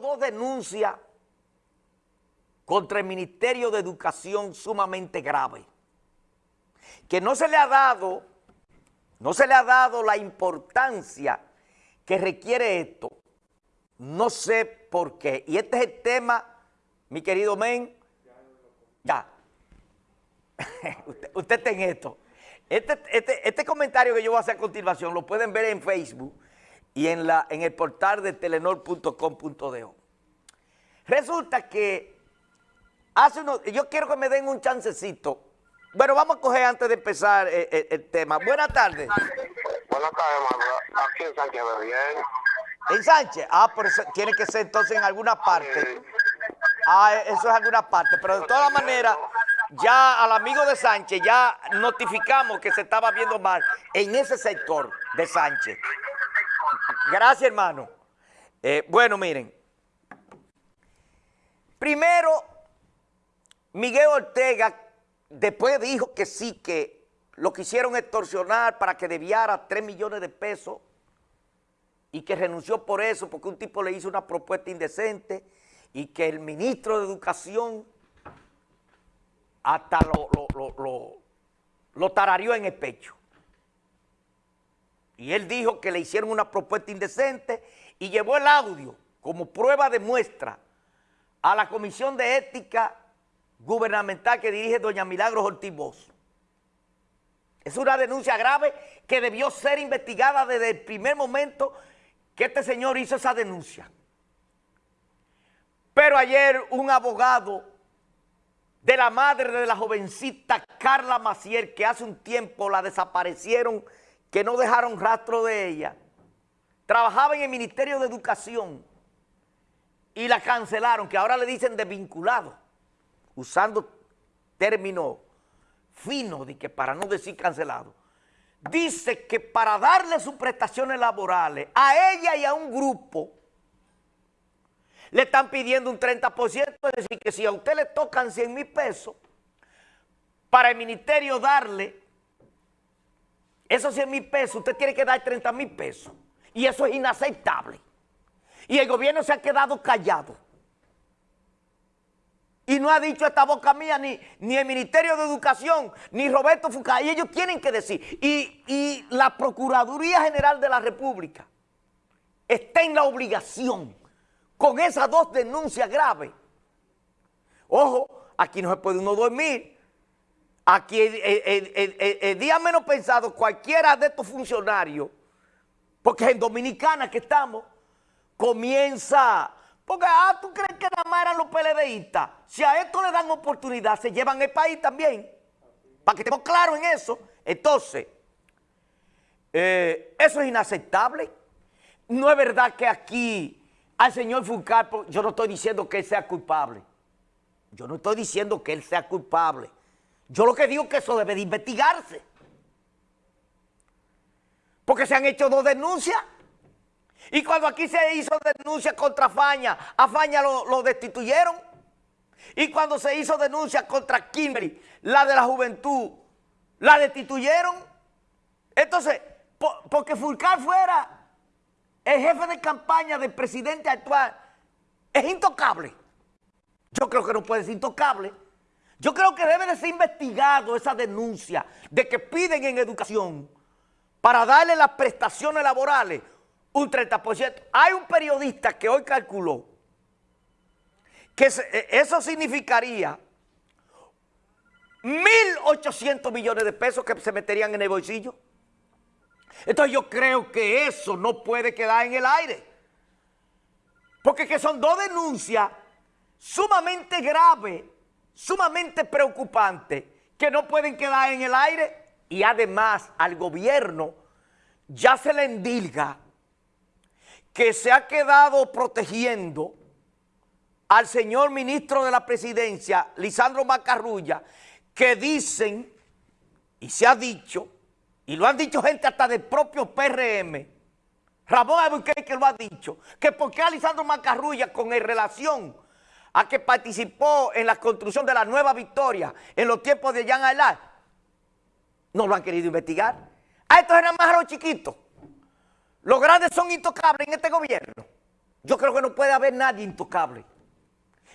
dos denuncias contra el Ministerio de Educación sumamente graves, que no se le ha dado, no se le ha dado la importancia que requiere esto. No sé por qué. Y este es el tema, mi querido Men. Ya. usted, usted está en esto. Este, este, este, comentario que yo voy a hacer a continuación lo pueden ver en Facebook y en, la, en el portal de telenor.com.de. Resulta que hace unos, yo quiero que me den un chancecito. Bueno, vamos a coger antes de empezar eh, eh, el, tema. Buenas tardes. Buenas tardes, Aquí en Sánchez, bien. ¿En Sánchez? Ah, pero eso tiene que ser entonces en alguna parte. Ah, eso es alguna parte. Pero de todas maneras, ya al amigo de Sánchez ya notificamos que se estaba viendo mal en ese sector de Sánchez. Gracias, hermano. Eh, bueno, miren. Primero, Miguel Ortega después dijo que sí, que lo quisieron extorsionar para que debiara 3 millones de pesos y que renunció por eso porque un tipo le hizo una propuesta indecente y que el ministro de Educación hasta lo, lo, en el pecho. Y él dijo que le hicieron una propuesta indecente y llevó el audio como prueba de muestra a la Comisión de Ética Gubernamental que dirige doña Milagros Ortiz. Es una denuncia grave que debió ser investigada desde el primer momento que este señor hizo esa denuncia. Pero ayer un abogado de la madre de la jovencita Carla Macier, que hace un tiempo la desaparecieron, que no dejaron rastro de ella. Trabajaba en el Ministerio de Educación y la cancelaron, que ahora le dicen desvinculado, usando término fino, de que para no decir cancelado. Dice que para darle sus prestaciones laborales a ella y a un grupo le están pidiendo un 30%, es decir, que si a usted le tocan 100 mil pesos, para el ministerio darle esos 100 mil pesos, usted tiene que dar 30 mil pesos. Y eso es inaceptable. Y el gobierno se ha quedado callado. Y no ha dicho esta boca mía ni, ni el Ministerio de Educación, ni Roberto Fucay. Y ellos tienen que decir. Y, y la Procuraduría General de la República está en la obligación con esas dos denuncias graves. Ojo, aquí no se puede uno dormir. Aquí el, día menos pensado, cualquiera de estos funcionarios, porque en Dominicana que estamos, comienza... Porque, ah, ¿tú crees que nada más eran los PLDistas? Si a esto le dan oportunidad, se llevan el país también. Para que estemos claros en eso. Entonces, eh, eso es inaceptable. No es verdad que aquí al señor Fulcar, yo no estoy diciendo que él sea culpable. Yo no estoy diciendo que él sea culpable. Yo lo que digo es que eso debe de investigarse. Porque se han hecho dos denuncias. Y cuando aquí se hizo denuncia contra Faña, a Faña lo, destituyeron. Y cuando se hizo denuncia contra Kimberly, la de la juventud, la destituyeron. Entonces, porque Fulcar fuera el jefe de campaña del presidente actual es intocable. Yo creo que no puede ser intocable. Yo creo que debe de ser investigado esa denuncia de que piden en educación para darle las prestaciones laborales un 30%. Hay un periodista que hoy calculó que e, eso significaría 1.800 millones de pesos que se meterían en el bolsillo. Entonces yo creo que eso no puede quedar en el aire. Porque que son dos denuncias sumamente graves, sumamente preocupantes, que no pueden quedar en el aire. Y además al gobierno ya se le endilga que se ha quedado protegiendo al señor ministro de la presidencia, Lisandro Macarrulla, que dicen, y se ha dicho, y lo han dicho gente hasta del propio PRM, Ramón Albuquerque que lo ha dicho, que porque Alisandro Macarrulla con el relación a que participó en la construcción de la nueva victoria en los tiempos de Jean Aylar, no lo han querido investigar. A estos eran más a los chiquitos. Los grandes son intocables en este gobierno. yo creo que no puede haber nadie intocable.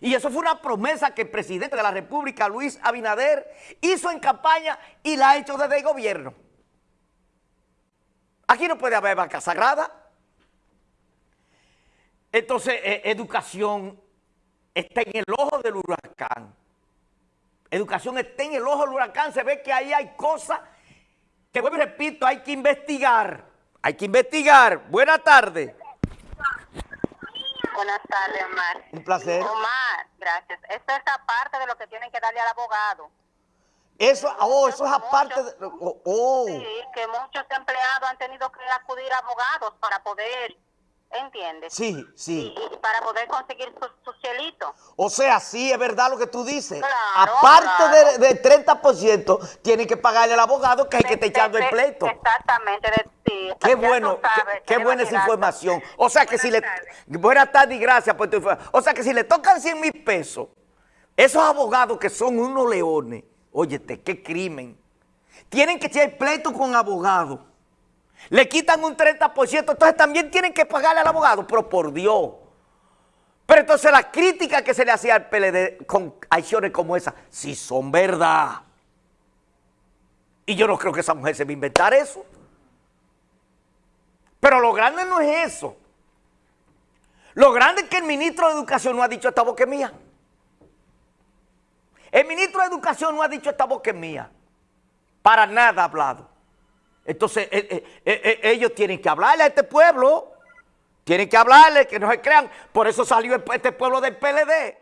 Y eso fue una promesa que el presidente de la República, Luis Abinader, hizo en campaña y la ha hecho desde el gobierno. Aquí no puede haber vaca sagrada. Entonces, eh, educación está en el ojo del huracán. Educación está en el ojo del huracán. Se ve que ahí hay cosas que, vuelvo y repito, hay que investigar. Hay que investigar. Buenas tardes. Buenas tardes, Omar. Un placer. Omar, gracias. Esto es aparte de lo que tienen que darle al abogado. Eso, oh, eso es aparte de... Oh, oh. Sí, que muchos empleados han tenido que acudir a abogados para poder, ¿entiendes? Sí, sí. Y, y para poder conseguir su, su cielito. O sea, sí, es verdad lo que tú dices. Claro, Aparte claro. de- del 30%, tienen que pagarle al abogado que hay que estar echando el De- de- pleito. Exactamente. De, sí, Qué bueno, sabes, qué, buena esa información. O sea que si le... Buenas tardes. Buenas tardes y gracias por tu información. O sea que si le tocan 100 mil pesos, esos abogados que son unos leones, óyete, qué crimen. Tienen que echar el pleito con abogados. Le quitan un 30%, entonces también tienen que pagarle al abogado, pero por Dios. Pero entonces las críticas que se le hacía al PLD con acciones como esa, sí son verdad. Y yo no creo que esa mujer se va a inventar eso. Pero lo grande no es eso. Lo grande es que el ministro de Educación no ha dicho esta boca mía. El ministro de Educación no ha dicho esta boca mía. Para nada ha hablado. Entonces, eh, eh, eh, ellos tienen que hablarle a este pueblo. Tienen que hablarle, que no se crean. Por eso salió este pueblo del PLD.